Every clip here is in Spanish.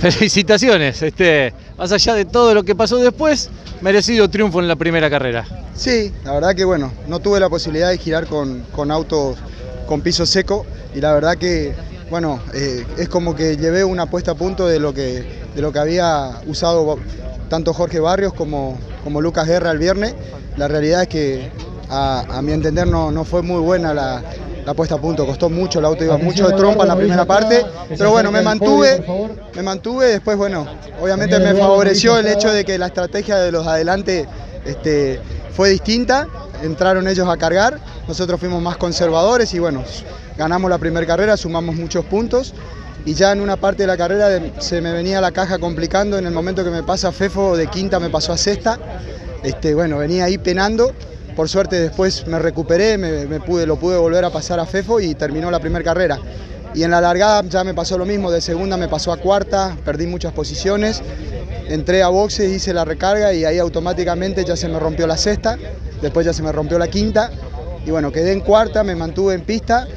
Felicitaciones, este, más allá de todo lo que pasó después, merecido triunfo en la primera carrera. Sí, la verdad que bueno, no tuve la posibilidad de girar con, con autos con piso seco y la verdad que bueno, eh, es como que llevé una puesta a punto de lo que, de lo que había usado tanto Jorge Barrios como, como Lucas Guerra el viernes. La realidad es que a, mi entender no, no, fue muy buena la, la, puesta a punto, costó mucho, el auto iba mucho de trompa en la primera parte, pero bueno, me mantuve, me mantuve, después bueno, obviamente me favoreció el hecho de que la estrategia de los adelante este, fue distinta, entraron ellos a cargar, nosotros fuimos más conservadores y bueno, ganamos la primera carrera, sumamos muchos puntos y ya en una parte de la carrera se me venía la caja complicando, en el momento que me pasa Fefo de quinta me pasó a sexta, este, bueno, venía ahí penando, por suerte después me recuperé, me, pude, lo pude volver a pasar a Fefo y terminó la primera carrera. Y en la largada ya me pasó lo mismo, de segunda me pasó a cuarta, perdí muchas posiciones, entré a boxes, hice la recarga y ahí automáticamente ya se me rompió la sexta, después ya se me rompió la quinta y bueno, quedé en cuarta, me mantuve en pista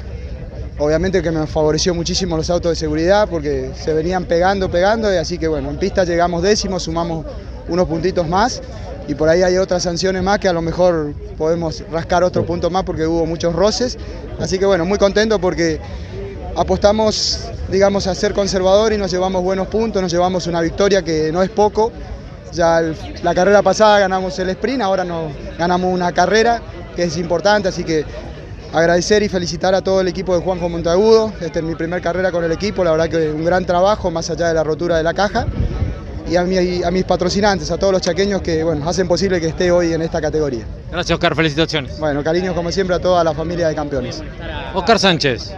Obviamente que me favoreció muchísimo los autos de seguridad porque se venían pegando, pegando, y así que bueno, en pista llegamos décimos, sumamos unos puntitos más y por ahí hay otras sanciones más que a lo mejor podemos rascar otro punto más porque hubo muchos roces. Así que bueno, muy contento porque apostamos, digamos, a ser conservador y nos llevamos buenos puntos, nos llevamos una victoria que no es poco. Ya la carrera pasada ganamos el sprint, ahora nos ganamos una carrera que es importante, así que agradecer y felicitar a todo el equipo de Juanjo Montagudo. Esta es mi primera carrera con el equipo, la verdad que un gran trabajo, más allá de la rotura de la caja. Y a, a mis patrocinantes, a todos los chaqueños que bueno, hacen posible que esté hoy en esta categoría. Gracias Oscar, felicitaciones. Bueno, cariños como siempre a toda la familia de campeones. Oscar Sánchez.